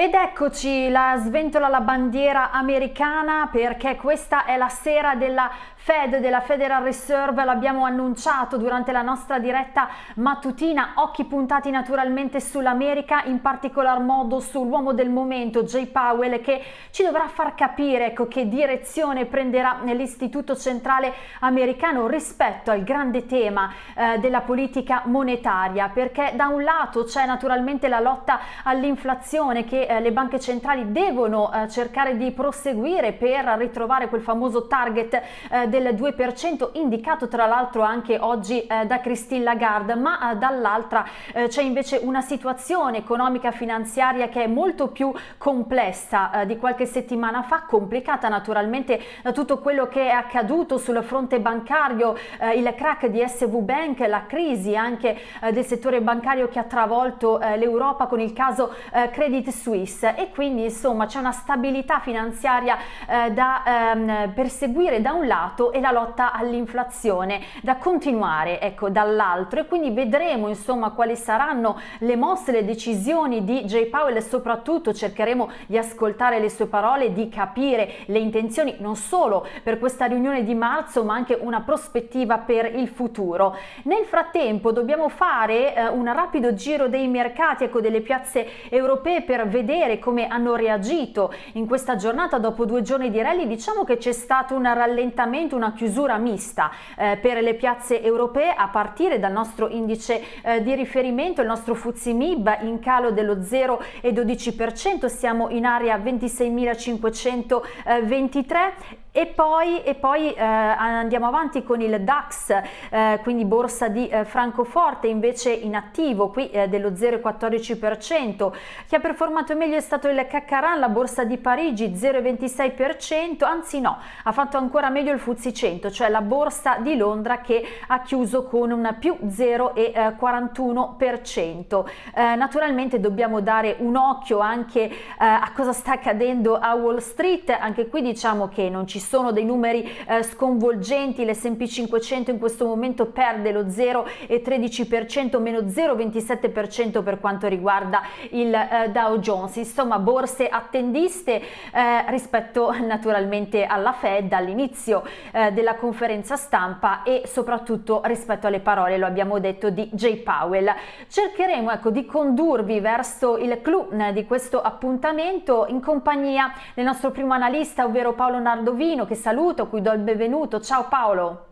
Ed eccoci, la sventola la bandiera americana perché questa è la sera della Fed, della Federal Reserve, l'abbiamo annunciato durante la nostra diretta mattutina, occhi puntati naturalmente sull'America, in particolar modo sull'uomo del momento, Jay Powell, che ci dovrà far capire ecco, che direzione prenderà nell'Istituto Centrale Americano rispetto al grande tema eh, della politica monetaria, perché da un lato c'è naturalmente la lotta all'inflazione che eh, le banche centrali devono eh, cercare di proseguire per ritrovare quel famoso target eh, del 2% indicato tra l'altro anche oggi eh, da Christine Lagarde, ma eh, dall'altra eh, c'è invece una situazione economica finanziaria che è molto più complessa di qualche settimana fa, complicata naturalmente da tutto quello che è accaduto sul fronte bancario, il crack di SV Bank, la crisi anche del settore bancario che ha travolto l'Europa con il caso Credit Suisse. E quindi insomma c'è una stabilità finanziaria eh, da ehm, perseguire da un lato e la lotta all'inflazione da continuare ecco dall'altro e quindi vedremo insomma quali saranno le mosse, le decisioni di Jay Powell e soprattutto cercheremo di ascoltare le sue parole, di capire le intenzioni non solo per questa riunione di marzo ma anche una prospettiva per il futuro. Nel frattempo dobbiamo fare eh, un rapido giro dei mercati, ecco delle piazze europee per vedere come hanno reagito in questa giornata dopo due giorni di rally diciamo che c'è stato un rallentamento una chiusura mista eh, per le piazze europee a partire dal nostro indice eh, di riferimento il nostro Fuzzi Mib in calo dello 0,12% siamo in area 26.523 e poi, e poi eh, andiamo avanti con il DAX, eh, quindi borsa di eh, Francoforte invece in attivo, qui eh, dello 0,14%. Chi ha performato meglio è stato il Caccaran, la borsa di Parigi 0,26%, anzi no, ha fatto ancora meglio il Fuzzi 100, cioè la borsa di Londra che ha chiuso con un più 0,41%. Eh, naturalmente dobbiamo dare un occhio anche eh, a cosa sta accadendo a Wall Street, anche qui diciamo che non ci sono dei numeri eh, sconvolgenti, l'S&P 500 in questo momento perde lo 0,13%, meno 0,27% per quanto riguarda il eh, Dow Jones, insomma borse attendiste eh, rispetto naturalmente alla Fed all'inizio eh, della conferenza stampa e soprattutto rispetto alle parole, lo abbiamo detto, di Jay Powell. Cercheremo ecco, di condurvi verso il clou eh, di questo appuntamento in compagnia del nostro primo analista, ovvero Paolo Nardovini, Martino che saluto, cui do il benvenuto. Ciao Paolo.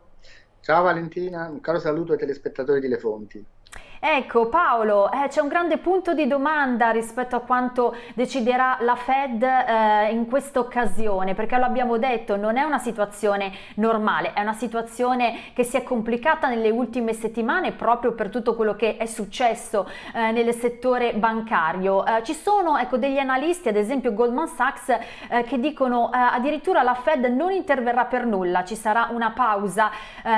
Ciao Valentina, un caro saluto ai telespettatori di Le Fonti. Ecco Paolo, eh, c'è un grande punto di domanda rispetto a quanto deciderà la Fed eh, in questa occasione, perché lo abbiamo detto, non è una situazione normale, è una situazione che si è complicata nelle ultime settimane proprio per tutto quello che è successo eh, nel settore bancario. Eh, ci sono ecco, degli analisti, ad esempio Goldman Sachs, eh, che dicono eh, addirittura la Fed non interverrà per nulla, ci sarà una pausa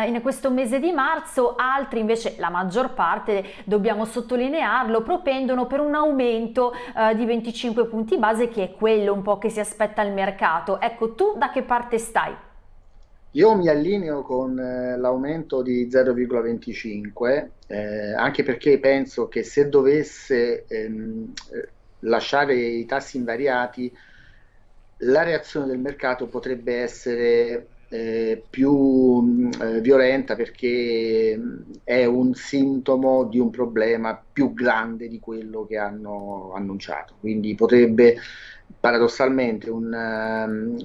in questo mese di marzo, altri invece, la maggior parte, dobbiamo sottolinearlo, propendono per un aumento eh, di 25 punti base che è quello un po' che si aspetta il mercato. Ecco, tu da che parte stai? Io mi allineo con eh, l'aumento di 0,25 eh, anche perché penso che se dovesse ehm, lasciare i tassi invariati la reazione del mercato potrebbe essere eh, più eh, violenta perché è un sintomo di un problema più grande di quello che hanno annunciato. Quindi potrebbe paradossalmente un, um,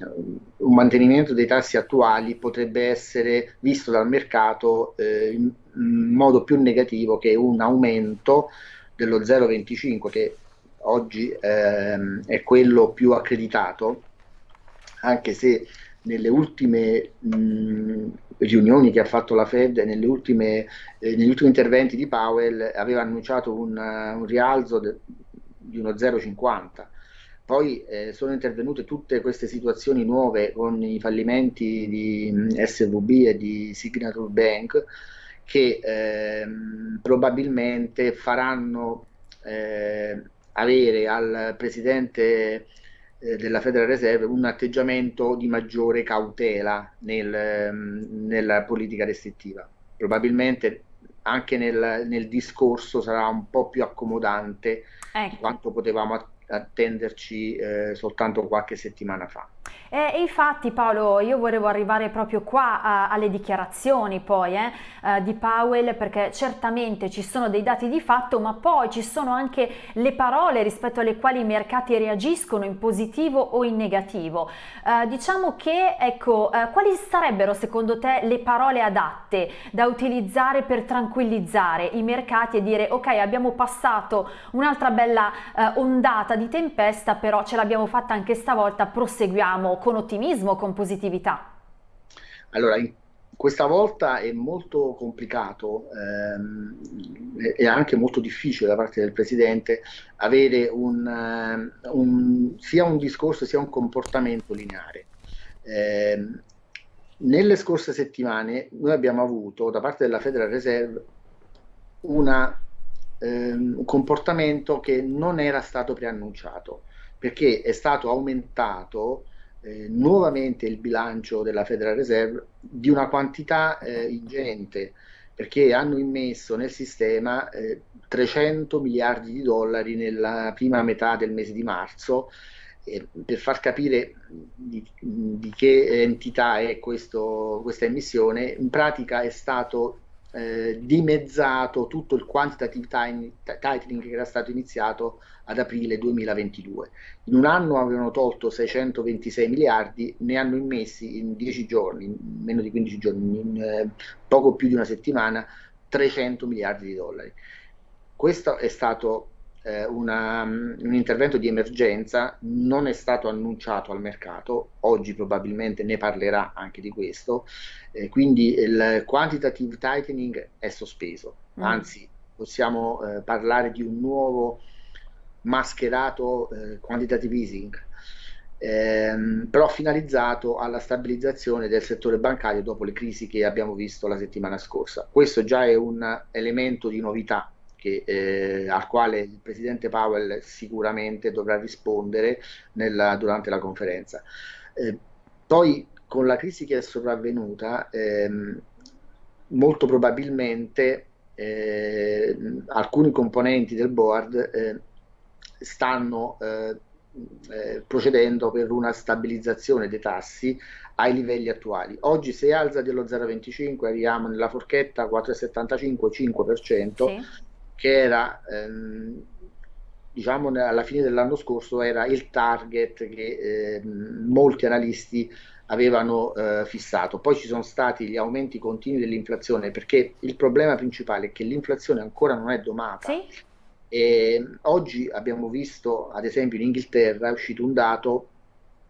un mantenimento dei tassi attuali potrebbe essere visto dal mercato eh, in, in modo più negativo che un aumento dello 0,25 che oggi ehm, è quello più accreditato, anche se nelle ultime mh, riunioni che ha fatto la Fed, nelle ultime, eh, negli ultimi interventi di Powell, aveva annunciato un, un rialzo de, di uno 0,50. Poi eh, sono intervenute tutte queste situazioni nuove con i fallimenti di SVB e di Signature Bank che eh, probabilmente faranno eh, avere al presidente eh, della Federal Reserve un atteggiamento di maggiore cautela nel, ehm, nella politica restrittiva. Probabilmente anche nel, nel, discorso sarà un po' più accomodante ecco. di quanto potevamo attenderci eh, soltanto qualche settimana fa. E, infatti Paolo, io volevo arrivare proprio qua a, alle dichiarazioni poi eh, eh, di Powell perché certamente ci sono dei dati di fatto ma poi ci sono anche le parole rispetto alle quali i mercati reagiscono in positivo o in negativo. Eh, diciamo che ecco, eh, quali sarebbero secondo te le parole adatte da utilizzare per tranquillizzare i mercati e dire ok abbiamo passato un'altra bella eh, ondata di tempesta però ce l'abbiamo fatta anche stavolta, proseguiamo con ottimismo, con positività? Allora, questa volta è molto complicato ehm, e anche molto difficile da parte del Presidente avere un, eh, un, sia un discorso sia un comportamento lineare. Eh, nelle scorse settimane noi abbiamo avuto da parte della Federal Reserve una, ehm, un comportamento che non era stato preannunciato perché è stato aumentato eh, nuovamente il bilancio della Federal Reserve di una quantità eh, ingente perché hanno immesso nel sistema eh, 300 miliardi di dollari nella prima metà del mese di marzo. Per far capire di, di che entità è questo, questa emissione, in pratica è stato eh, dimezzato tutto il quantitative tightening che era stato iniziato ad aprile 2022. In un anno avevano tolto 626 miliardi, ne hanno immessi in 10 giorni, in meno di 15 giorni, in eh, poco più di una settimana, 300 miliardi di dollari. Questo è stato una, un intervento di emergenza, non è stato annunciato al mercato, oggi probabilmente ne parlerà anche di questo, eh, quindi il quantitative tightening è sospeso, mm. anzi possiamo eh, parlare di un nuovo mascherato eh, quantitative easing, ehm, però finalizzato alla stabilizzazione del settore bancario dopo le crisi che abbiamo visto la settimana scorsa. Questo già è un elemento di novità che, eh, al quale il presidente Powell sicuramente dovrà rispondere nella, durante la conferenza. Eh, poi con la crisi che è sopravvenuta, ehm, molto probabilmente eh, alcuni componenti del board eh, stanno eh, eh, procedendo per una stabilizzazione dei tassi ai livelli attuali. Oggi se alza dello 0,25 arriviamo nella forchetta 4,75-5%, sì. Che era ehm, diciamo alla fine dell'anno scorso era il target che eh, molti analisti avevano eh, fissato. Poi ci sono stati gli aumenti continui dell'inflazione perché il problema principale è che l'inflazione ancora non è domata. Sì. E oggi abbiamo visto, ad esempio, in Inghilterra è uscito un dato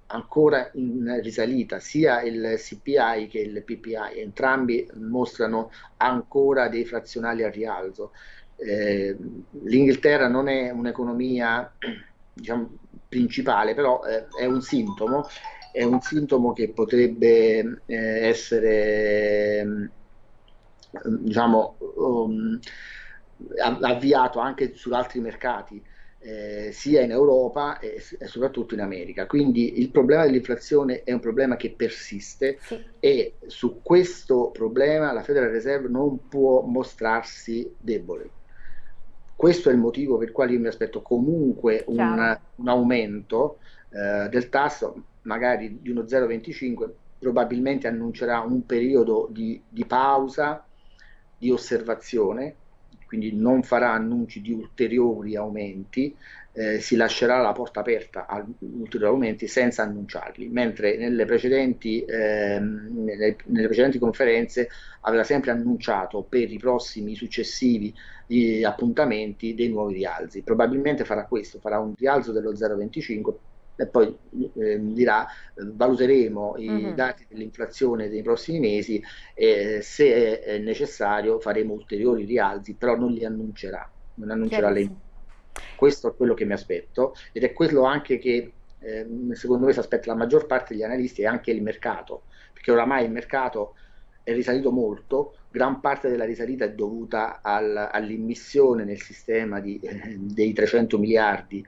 ancora in risalita, sia il CPI che il PPI, entrambi mostrano ancora dei frazionali a rialzo. Eh, L'Inghilterra non è un'economia diciamo, principale, però eh, è un sintomo, è un sintomo che potrebbe eh, essere diciamo, um, avviato anche su altri mercati, eh, sia in Europa e, e, soprattutto in America. Quindi il problema dell'inflazione è un problema che persiste sì. e su questo problema la Federal Reserve non può mostrarsi debole. Questo è il motivo per il quale io mi aspetto comunque un, un aumento eh, del tasso, magari di uno 0,25, probabilmente annuncerà un periodo di, di pausa, di osservazione quindi non farà annunci di ulteriori aumenti, eh, si lascerà la porta aperta a ulteriori aumenti senza annunciarli, mentre nelle precedenti, eh, nelle, nelle precedenti conferenze aveva sempre annunciato per i prossimi successivi eh, appuntamenti dei nuovi rialzi. Probabilmente farà questo, farà un rialzo dello 0,25 e poi eh, dirà valuteremo i mm-hmm. dati dell'inflazione dei prossimi mesi e se è necessario faremo ulteriori rialzi, però non li annuncerà, non annuncerà le Questo è quello che mi aspetto ed è quello anche che eh, secondo me si aspetta la maggior parte degli analisti e anche il mercato, perché oramai il mercato è risalito molto, gran parte della risalita è dovuta al, all'immissione nel sistema di, eh, dei 300 miliardi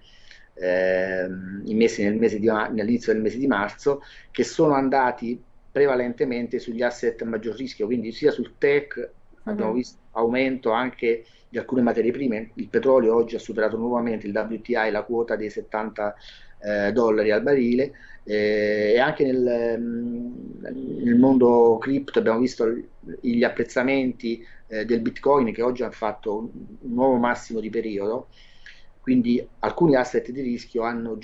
eh, immessi nel mese di, all'inizio del mese di marzo, che sono andati prevalentemente sugli asset a maggior rischio, quindi sia sul tech abbiamo visto aumento anche di alcune materie prime, il petrolio oggi ha superato nuovamente il WTI, la quota dei 70 eh, dollari al barile. Eh, e anche nel, mm, nel, mondo cripto abbiamo visto gli apprezzamenti eh, del bitcoin che oggi hanno fatto un, un, nuovo massimo di periodo, quindi alcuni asset di rischio hanno,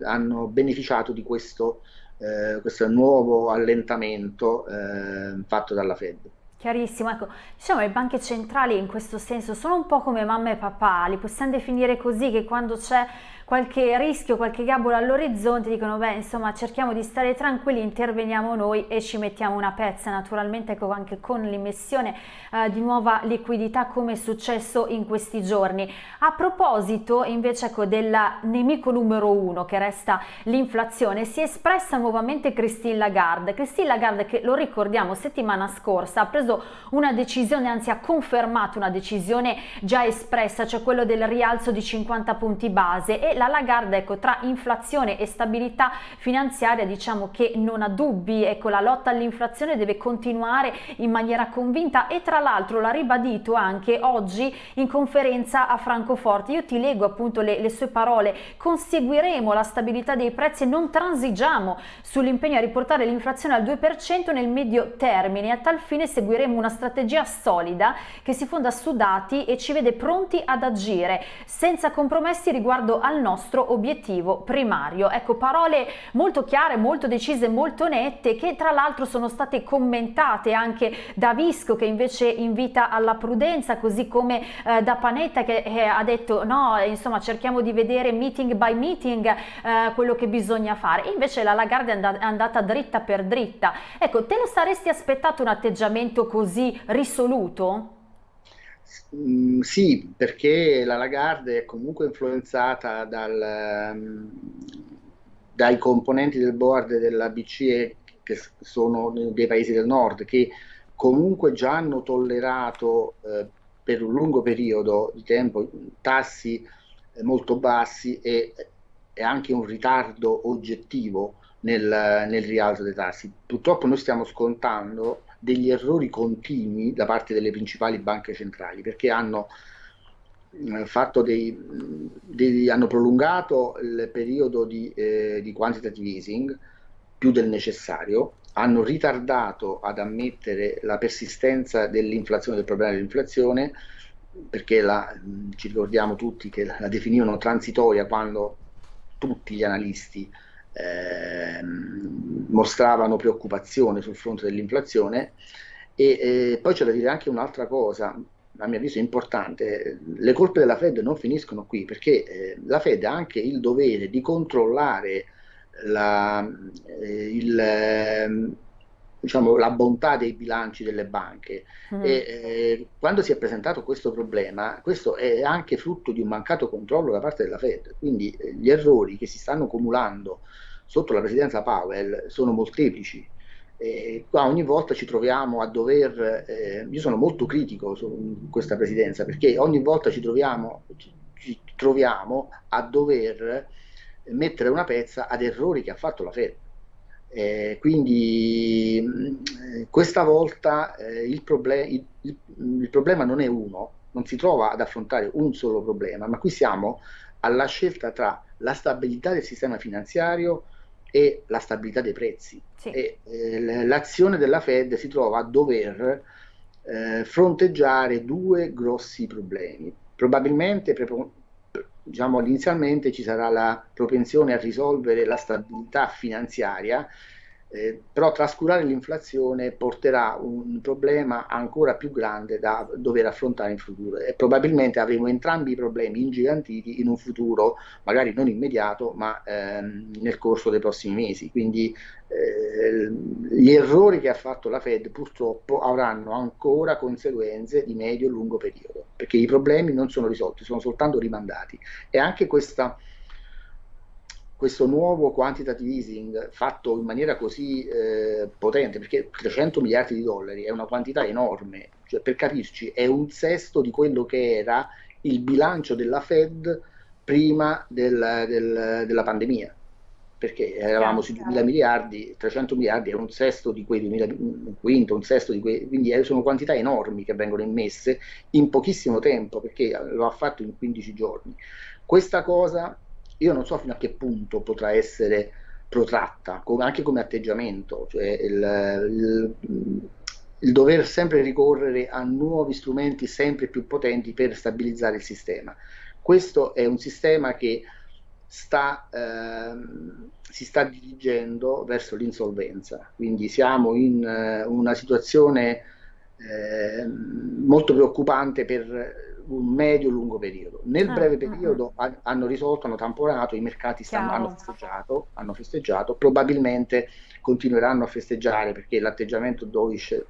hanno beneficiato di questo, eh, questo nuovo allentamento eh, fatto dalla Fed. Chiarissimo, ecco, diciamo le banche centrali in questo senso sono un po' come mamma e papà, li possiamo definire così che quando c'è qualche rischio, qualche gabola all'orizzonte, dicono beh insomma cerchiamo di stare tranquilli, interveniamo noi e ci mettiamo una pezza, naturalmente ecco anche con l'immissione eh, di nuova liquidità come è successo in questi giorni. A proposito invece ecco del nemico numero uno che resta l'inflazione, si è espressa nuovamente Christine Lagarde, Christine Lagarde che lo ricordiamo settimana scorsa ha preso una decisione, anzi ha confermato una decisione già espressa, cioè quello del rialzo di 50 punti base e la Lagarde ecco, tra inflazione e stabilità finanziaria diciamo che non ha dubbi, ecco, la lotta all'inflazione deve continuare in maniera convinta e tra l'altro l'ha ribadito anche oggi in conferenza a Francoforte. Io ti leggo appunto le, le sue parole, conseguiremo la stabilità dei prezzi e non transigiamo sull'impegno a riportare l'inflazione al 2% nel medio termine, a tal fine seguiremo una strategia solida che si fonda su dati e ci vede pronti ad agire senza compromessi riguardo al nostro obiettivo primario. Ecco, parole molto chiare, molto decise, molto nette che tra l'altro sono state commentate anche da Visco che invece invita alla prudenza, così come eh, da Panetta che eh, ha detto no, insomma cerchiamo di vedere meeting by meeting eh, quello che bisogna fare. Invece la Lagarde è andata dritta per dritta. Ecco, te lo saresti aspettato un atteggiamento così risoluto? Mm, sì, perché la Lagarde è comunque influenzata dal, um, dai componenti del board della BCE che sono dei paesi del nord, che comunque già hanno tollerato eh, per un lungo periodo di tempo tassi eh, molto bassi e, e, anche un ritardo oggettivo nel, nel rialzo dei tassi. Purtroppo noi stiamo scontando degli errori continui da parte delle principali banche centrali perché hanno eh, dei, dei, hanno prolungato il periodo di, eh, di quantitative easing più del necessario, hanno ritardato ad ammettere la persistenza dell'inflazione, del problema dell'inflazione, perché la, ci ricordiamo tutti che la definivano transitoria quando tutti gli analisti eh, mostravano preoccupazione sul fronte dell'inflazione. E eh, poi c'è da dire anche un'altra cosa, a mio avviso importante, le colpe della Fed non finiscono qui perché eh, la Fed ha anche il dovere di controllare la, eh, il, ehm, diciamo, la bontà dei bilanci delle banche. Mm. E, eh, quando si è presentato questo problema, questo è anche frutto di un mancato controllo da parte della Fed, quindi eh, gli errori che si stanno cumulando sotto la presidenza Powell sono molteplici. Eh, qua ogni volta ci troviamo a dover, eh, io sono molto critico su questa presidenza perché ogni volta ci troviamo, ci troviamo a dover mettere una pezza ad errori che ha fatto la Fed. Eh, quindi eh, questa volta eh, il, proble il, il, problema non è uno, non si trova ad affrontare un solo problema, ma qui siamo alla scelta tra la stabilità del sistema finanziario e la stabilità dei prezzi. Sì. E, eh, l'azione della Fed si trova a dover eh, fronteggiare due grossi problemi. Probabilmente diciamo, inizialmente ci sarà la propensione a risolvere la stabilità finanziaria eh, però trascurare l'inflazione porterà un problema ancora più grande da dover affrontare in futuro. E probabilmente avremo entrambi i problemi ingigantiti in un futuro magari non immediato ma ehm, nel corso dei prossimi mesi. Quindi eh, gli errori che ha fatto la Fed purtroppo avranno ancora conseguenze di medio e lungo periodo perché i problemi non sono risolti sono soltanto rimandati. E anche questa questo nuovo quantitative easing fatto in maniera così eh, potente, perché 300 miliardi di dollari è una quantità enorme, cioè, per capirci è un sesto di quello che era il bilancio della Fed prima del, del, della pandemia. perché eravamo sui 2000 miliardi, 300 miliardi è un sesto di quei 2000, un quinto, un sesto di quei, quindi sono quantità enormi che vengono immesse in pochissimo tempo, perché lo ha fatto in 15 giorni. Questa cosa io non so fino a che punto potrà essere protratta, come, anche come atteggiamento, cioè il, il, il dover sempre ricorrere a nuovi strumenti sempre più potenti per stabilizzare il sistema. Questo è un sistema che sta, ehm, si sta dirigendo verso l'insolvenza, quindi siamo in eh, una situazione eh, molto preoccupante per un medio-lungo periodo. Nel ah, breve ah, periodo uh, uh. hanno risolto, hanno tamponato, i mercati stanno, hanno, festeggiato, hanno festeggiato, probabilmente continueranno a festeggiare perché l'atteggiamento dovish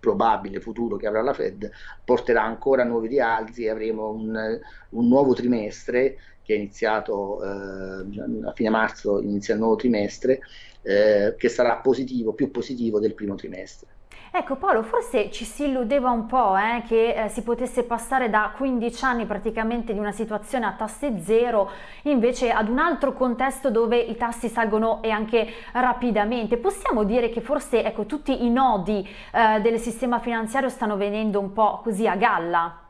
probabile futuro che avrà la Fed porterà ancora nuovi rialzi e avremo un, un nuovo trimestre che è iniziato eh, a fine marzo, inizia il nuovo trimestre, eh, che sarà positivo, più positivo del primo trimestre. Ecco Paolo, forse ci si illudeva un po' eh, che eh, si potesse passare da 15 anni praticamente di una situazione a tassi zero invece ad un altro contesto dove i tassi salgono e anche rapidamente. Possiamo dire che forse ecco, tutti i nodi eh, del sistema finanziario stanno venendo un po' così a galla?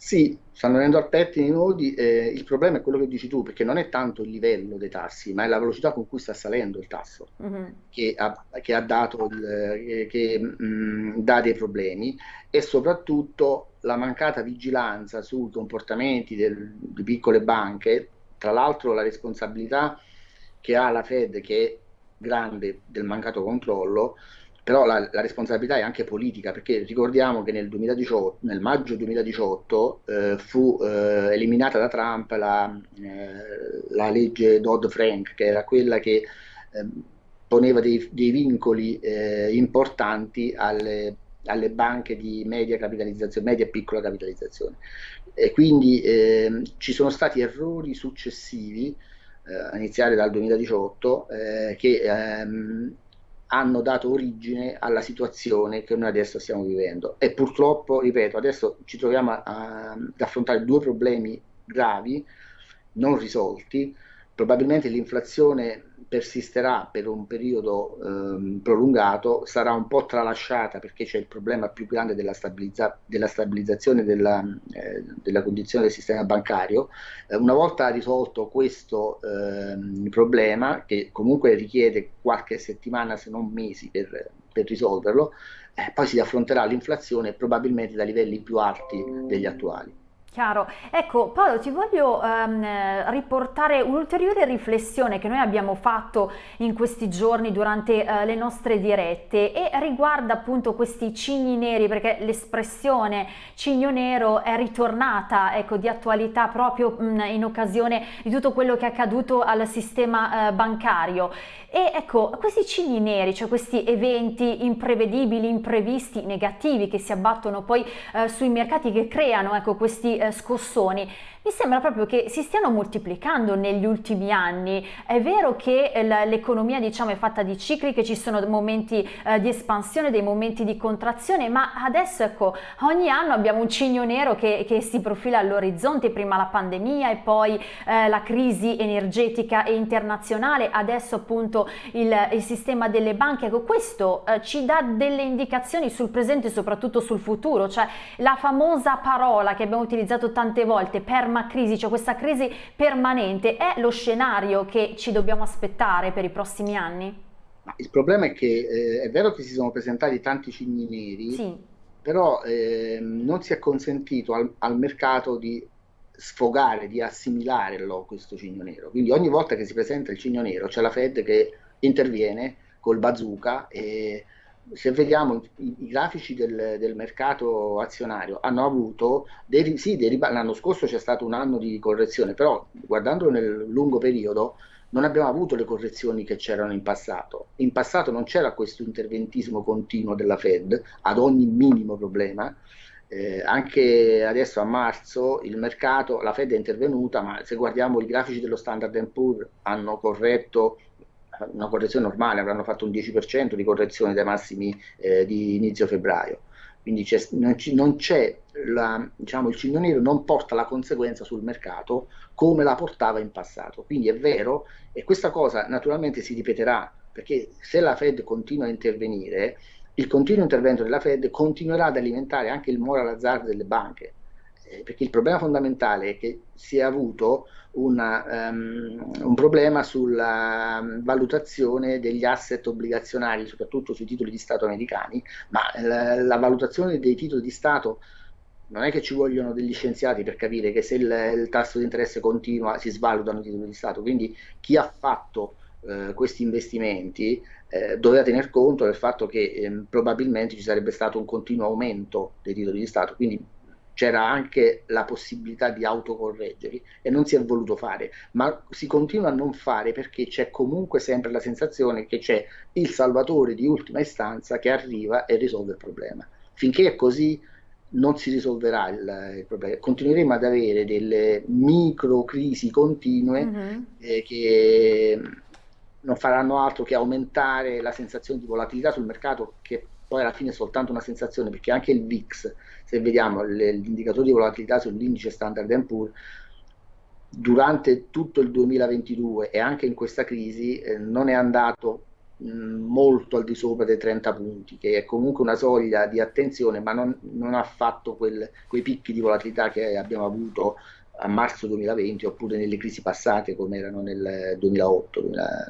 Sì, stanno venendo al pettine i nodi, eh, il problema è quello che dici tu, perché non è tanto il livello dei tassi, ma è la velocità con cui sta salendo il tasso, mm-hmm. che, ha, che, ha, dato il, che, mh, dà dei problemi e soprattutto la mancata vigilanza sui comportamenti del, di piccole banche, tra l'altro la responsabilità che ha la Fed, che è grande del mancato controllo, però la, la, responsabilità è anche politica, perché ricordiamo che nel, 2018, nel maggio 2018 eh, fu eh, eliminata da Trump la, eh, la legge Dodd-Frank, che era quella che ehm, poneva dei, dei vincoli eh, importanti alle, alle, banche di media capitalizzazione, media e piccola capitalizzazione. E quindi ehm, ci sono stati errori successivi, eh, a iniziare dal 2018, eh, che ehm, hanno dato origine alla situazione che noi adesso stiamo vivendo. E purtroppo, ripeto, adesso ci troviamo a, ad affrontare due problemi gravi, non risolti. Probabilmente l'inflazione persisterà per un periodo ehm, prolungato, sarà un po' tralasciata perché c'è il problema più grande della, stabilizza della stabilizzazione della, eh, della, condizione del sistema bancario. Eh, una volta risolto questo ehm, problema, che comunque richiede qualche settimana se non mesi per, per risolverlo, eh, poi si affronterà l'inflazione probabilmente da livelli più alti degli attuali. Chiaro. Ecco Paolo ti voglio ehm, riportare un'ulteriore riflessione che noi abbiamo fatto in questi giorni durante eh, le nostre dirette e riguarda appunto questi cigni neri perché l'espressione cigno nero è ritornata ecco, di attualità proprio mh, in occasione di tutto quello che è accaduto al sistema eh, bancario e ecco questi cigni neri cioè questi eventi imprevedibili imprevisti negativi che si abbattono poi eh, sui mercati che creano ecco questi eh, scossoni mi sembra proprio che si stiano moltiplicando negli ultimi anni. È vero che eh, l'economia diciamo, è fatta di cicli, che ci sono momenti eh, di espansione, dei momenti di contrazione, ma adesso ecco, ogni anno abbiamo un cigno nero che, che si profila all'orizzonte, prima la pandemia e poi eh, la crisi energetica e internazionale, adesso appunto il, il sistema delle banche. Ecco, questo eh, ci dà delle indicazioni sul presente e soprattutto sul futuro, cioè la famosa parola che abbiamo utilizzato tante volte, permanenza crisi, cioè questa crisi permanente, è lo scenario che ci dobbiamo aspettare per i prossimi anni? Il problema è che eh, è vero che si sono presentati tanti cigni neri, sì. però eh, non si è consentito al, al, mercato di sfogare, di assimilare questo cigno nero. Quindi ogni volta che si presenta il cigno nero c'è la Fed che interviene col bazooka e se vediamo i, i grafici del, del, mercato azionario hanno avuto dei, sì, dei l'anno scorso c'è stato un anno di correzione, però guardandolo nel lungo periodo non abbiamo avuto le correzioni che c'erano in passato. In passato non c'era questo interventismo continuo della Fed ad ogni minimo problema. Eh, anche adesso a marzo il mercato, la Fed è intervenuta, ma se guardiamo i grafici dello Standard Poor's hanno corretto una correzione normale, avranno fatto un 10% di correzione dai massimi eh, di inizio febbraio. quindi non c'è, diciamo, il cigno nero non porta la conseguenza sul mercato come la portava in passato. Quindi è vero, e questa cosa naturalmente si ripeterà, perché se la Fed continua a intervenire, il continuo intervento della Fed continuerà ad alimentare anche il moral hazard delle banche, perché il problema fondamentale è che si è avuto una, um, un problema sulla valutazione degli asset obbligazionari, soprattutto sui titoli di Stato americani, ma la, la valutazione dei titoli di Stato non è che ci vogliono degli scienziati per capire che se il, il tasso di interesse continua si svalutano i titoli di Stato, quindi chi ha fatto eh, questi investimenti eh, doveva tener conto del fatto che eh, probabilmente ci sarebbe stato un continuo aumento dei titoli di Stato, quindi c'era anche la possibilità di autocorreggerli e non si è voluto fare, ma si continua a non fare perché c'è comunque sempre la sensazione che c'è il salvatore di ultima istanza che arriva e risolve il problema. Finché è così non si risolverà il, il problema, continueremo ad avere delle micro crisi continue mm -hmm. eh, che non faranno altro che aumentare la sensazione di volatilità sul mercato che poi alla fine è soltanto una sensazione perché anche il VIX, se vediamo l'indicatore di volatilità sull'indice Standard Poor's, durante tutto il 2022 e anche in questa crisi eh, non è andato mh, molto al di sopra dei 30 punti, che è comunque una soglia di attenzione, ma non, non ha fatto quel, quei picchi di volatilità che abbiamo avuto a marzo 2020 oppure nelle crisi passate come erano nel 2008,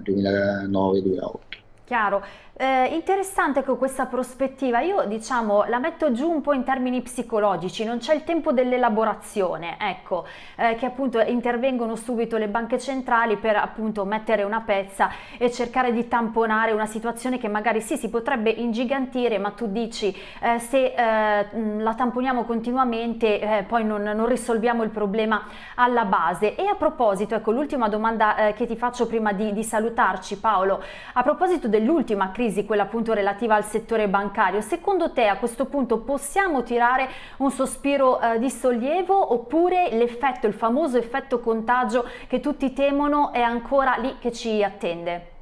2009, 2008. Chiaro. Eh, interessante con questa prospettiva, io diciamo la metto giù un po' in termini psicologici, non c'è il tempo dell'elaborazione, ecco, eh, che appunto intervengono subito le banche centrali per appunto mettere una pezza e cercare di tamponare una situazione che magari sì si potrebbe ingigantire, ma tu dici eh, se eh, la tamponiamo continuamente eh, poi non, non, risolviamo il problema alla base. E a proposito, ecco l'ultima domanda eh, che ti faccio prima di, di salutarci Paolo, a proposito dell'ultima crisi crisi, quella appunto relativa al settore bancario, secondo te a questo punto possiamo tirare un sospiro eh, di sollievo oppure l'effetto, il famoso effetto contagio che tutti temono è ancora lì che ci attende?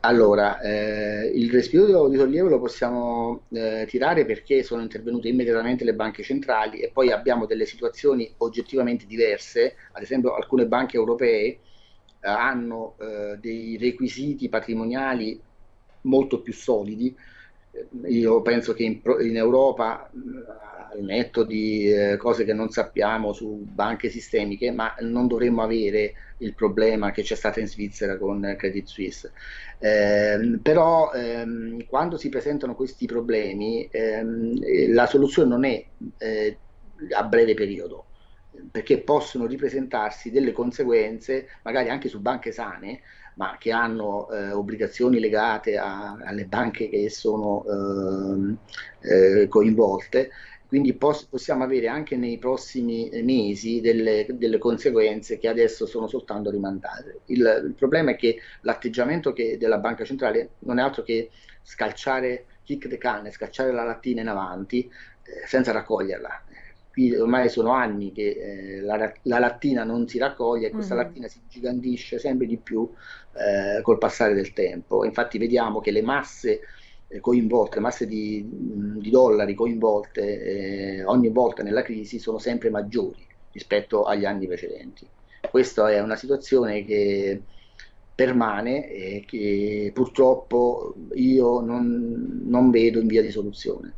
Allora, eh, il respiro di sollievo lo possiamo eh, tirare perché sono intervenute immediatamente le banche centrali e poi abbiamo delle situazioni oggettivamente diverse, ad esempio alcune banche europee eh, hanno eh, dei requisiti patrimoniali molto più solidi. Io penso che in, in Europa, al netto di eh, cose che non sappiamo su banche sistemiche, ma non dovremmo avere il problema che c'è stato in Svizzera con Credit Suisse. Eh, però ehm, quando si presentano questi problemi, ehm, la soluzione non è eh, a breve periodo, perché possono ripresentarsi delle conseguenze, magari anche su banche sane, ma che hanno eh, obbligazioni legate a, alle banche che sono ehm, eh, coinvolte, quindi pos possiamo avere anche nei prossimi mesi delle, delle, conseguenze che adesso sono soltanto rimandate. Il, il problema è che l'atteggiamento della banca centrale non è altro che scalciare kick the can, scalciare la lattina in avanti eh, senza raccoglierla qui ormai sono anni che eh, la, la, lattina non si raccoglie e questa mm -hmm. lattina si gigandisce sempre di più eh, col passare del tempo. Infatti vediamo che le masse eh, coinvolte, le masse di, di dollari coinvolte eh, ogni volta nella crisi sono sempre maggiori rispetto agli anni precedenti. Questa è una situazione che permane e che purtroppo io non, non vedo in via di soluzione.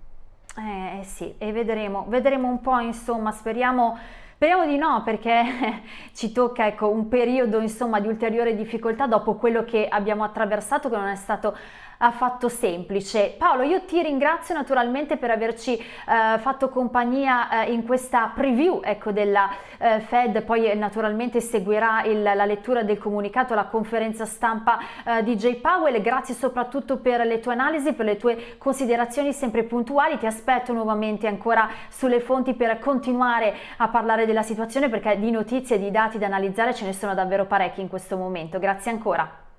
Eh, eh sì, e vedremo, vedremo un po', insomma, speriamo... Speriamo di no perché ci tocca ecco, un periodo insomma, di ulteriore difficoltà dopo quello che abbiamo attraversato che non è stato affatto semplice. Paolo, io ti ringrazio naturalmente per averci eh, fatto compagnia eh, in questa preview ecco, della eh, Fed, poi naturalmente seguirà il, la lettura del comunicato, la conferenza stampa eh, di Jay Powell. Grazie soprattutto per le tue analisi, per le tue considerazioni sempre puntuali. Ti aspetto nuovamente ancora sulle fonti per continuare a parlare della situazione perché di notizie di dati da analizzare ce ne sono davvero parecchi in questo momento. Grazie ancora.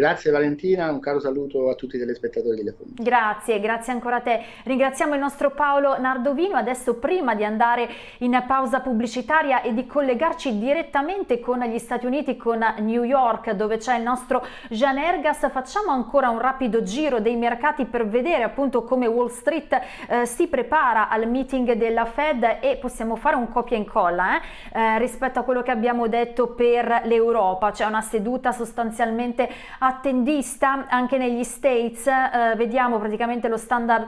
Grazie Valentina, un caro saluto a tutti i telespettatori di Telefono. Grazie, grazie ancora a te. Ringraziamo il nostro Paolo Nardovino. Adesso prima di andare in pausa pubblicitaria e di collegarci direttamente con gli Stati Uniti, con New York, dove c'è il nostro Jean Ergas, facciamo ancora un rapido giro dei mercati per vedere appunto come Wall Street eh, si prepara al meeting della Fed e possiamo fare un copia e incolla eh, eh, rispetto a quello che abbiamo detto per l'Europa. C'è una seduta sostanzialmente a attendista anche negli States, eh, vediamo praticamente lo standard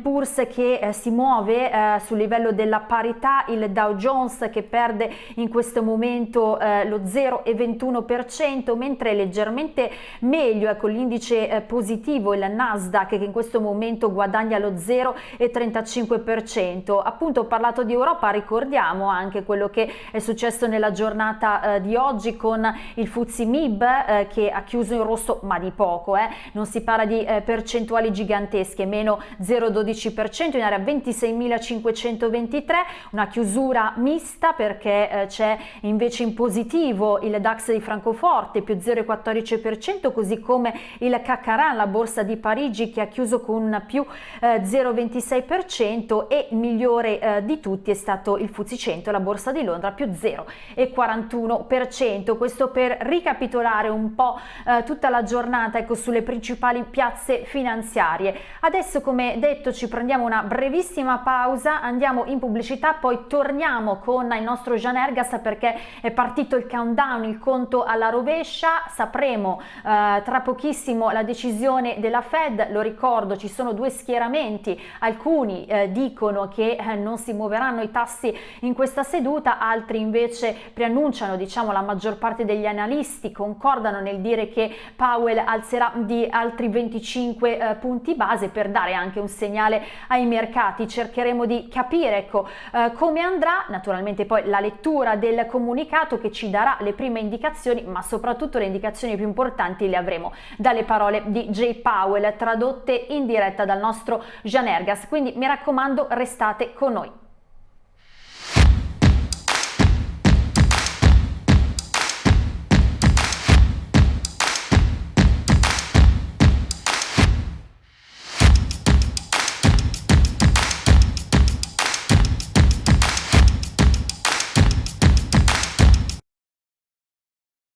Poor's che eh, si muove eh, sul livello della parità, il Dow Jones che perde in questo momento eh, lo 0,21%, mentre leggermente meglio ecco l'indice eh, positivo, il Nasdaq che in questo momento guadagna lo 0,35%. Appunto ho parlato di Europa, ricordiamo anche quello che è successo nella giornata di oggi con il Fuzzi Mib che ha chiuso in rosso costo ma di poco, eh? non si parla di eh, percentuali gigantesche, meno 0,12% in area 26.523, una chiusura mista perché eh, c'è invece in positivo il DAX di Francoforte più 0,14%, così come il Caccaran, la borsa di Parigi che ha chiuso con più 0,26% eh, e il migliore eh, di tutti è stato il Fuzzi 100, la borsa di Londra più 0,41%. Questo per ricapitolare un po' eh, tutta la giornata ecco, sulle principali piazze finanziarie. Adesso come detto ci prendiamo una brevissima pausa, andiamo in pubblicità, poi torniamo con il nostro Jean Ergas perché è partito il countdown, il conto alla rovescia, sapremo eh, tra pochissimo la decisione della Fed, lo ricordo ci sono due schieramenti, alcuni eh, dicono che eh, non si muoveranno i tassi in questa seduta, altri invece preannunciano, diciamo la maggior parte degli analisti concordano nel dire che Powell alzerà di altri 25 eh, punti base per dare anche un segnale ai mercati. Cercheremo di capire ecco, eh, come andrà, naturalmente poi la lettura del comunicato che ci darà le prime indicazioni, ma soprattutto le indicazioni più importanti le avremo dalle parole di Jay Powell tradotte in diretta dal nostro Jean Ergas. Quindi mi raccomando restate con noi.